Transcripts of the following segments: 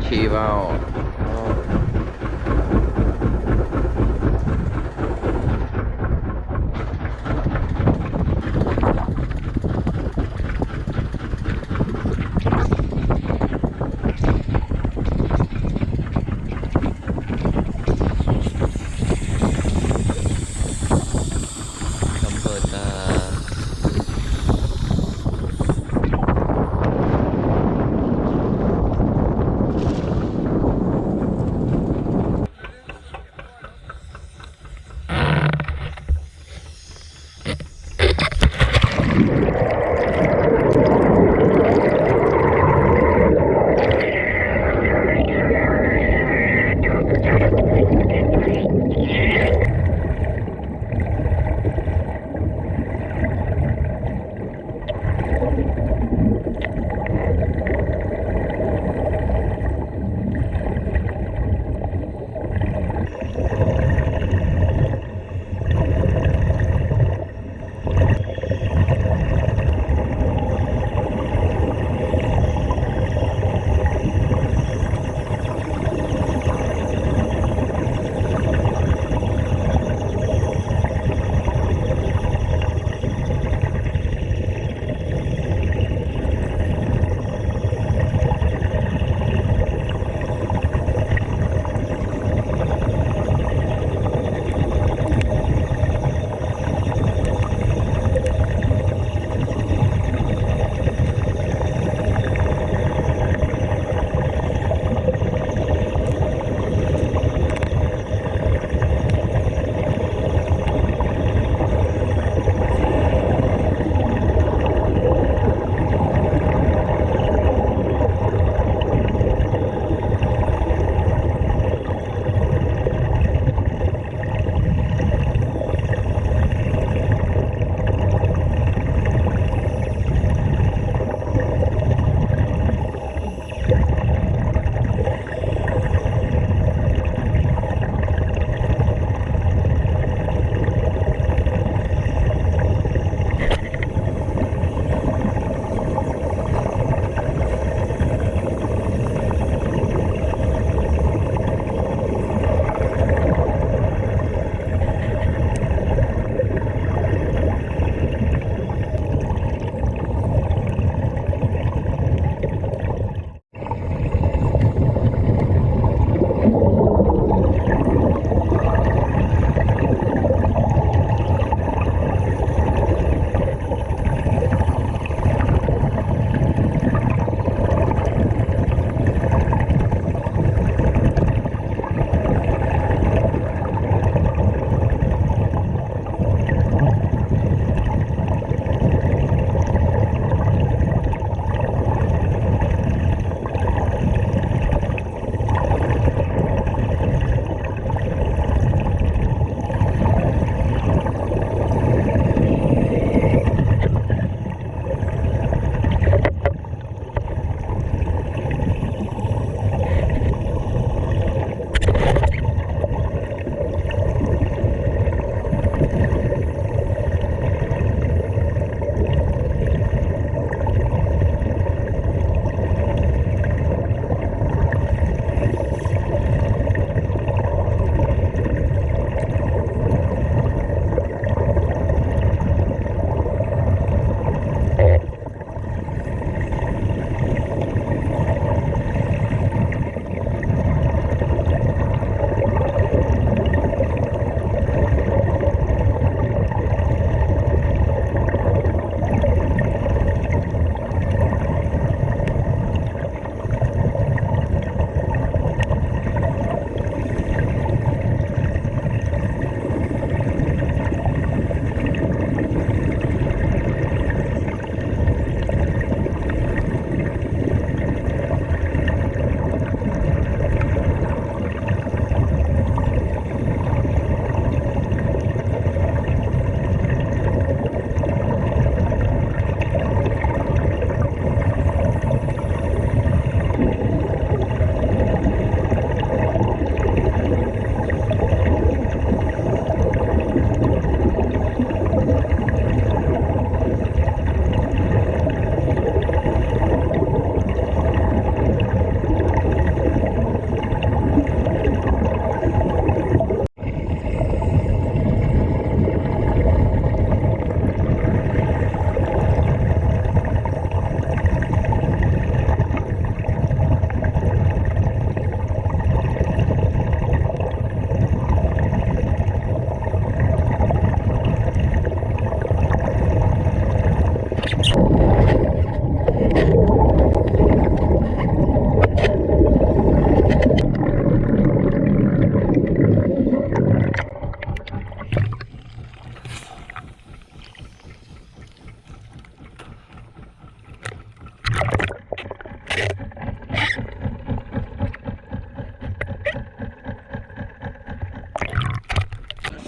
chì vào you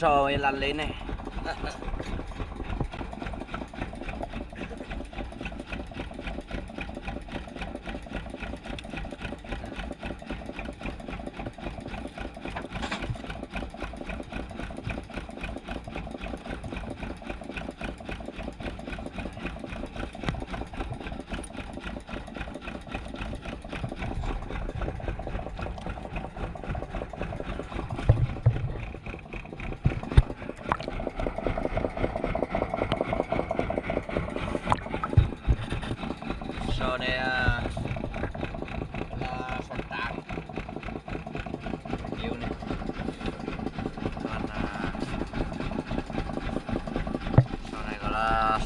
sò mới lăn lên này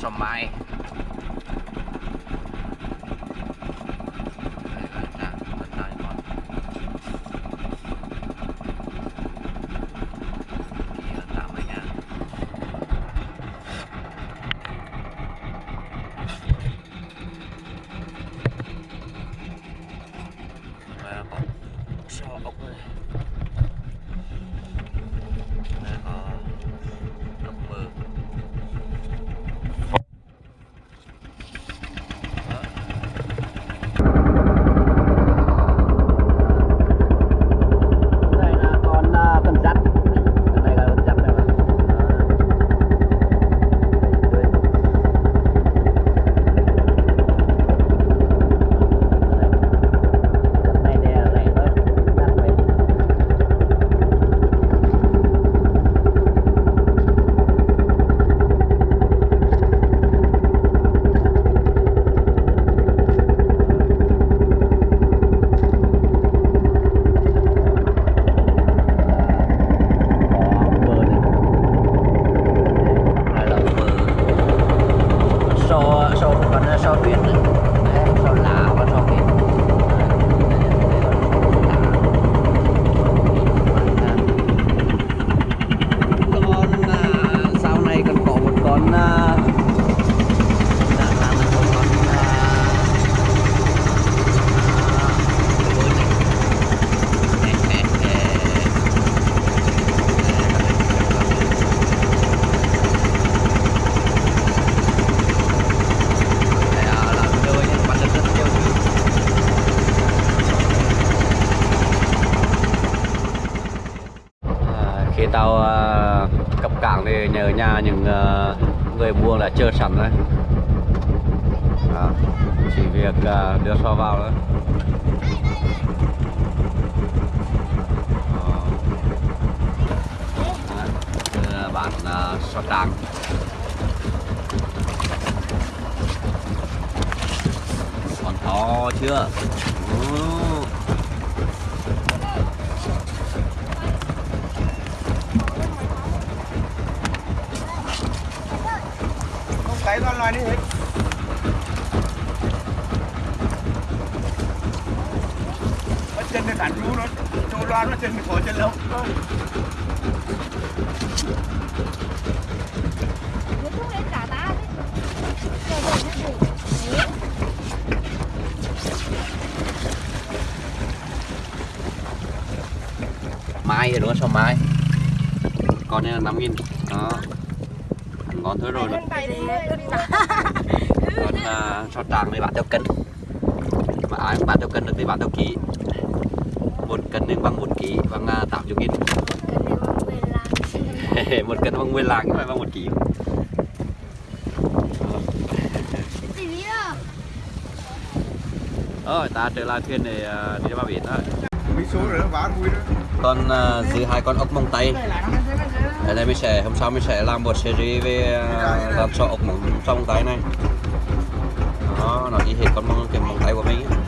สมัย Tao à, cập cảng thì nhờ nhà những à, người buôn đã chờ sẵn đấy à, chỉ việc à, đưa so vào thôi Đó. Đó, đây bản còn to chưa Ồ. loài đi. Hết nó chân nó cản chú nó trong loan nó chân nó khó chân lâu mai đúng không? Sao mai? Con này là năm nghìn. Đó. Ngon thôi rồi. Còn sao tràng thì bán theo cân. Mà ai bán theo cân được thì bán theo ký. Một cân nên bằng một ký bằng tám chục nghìn một cân bằng 10 lạng nhưng mà bằng một ký. Rồi ta trở lại thuyền để à, đi ra biển thôi. Con uh, giữ hai con ốc mông tây ở đây mình sẽ hôm sau mình sẽ làm một series về uh, làm sọ ốc mông trong tay này nó y hệt con mông cái mông tay của mình ấy.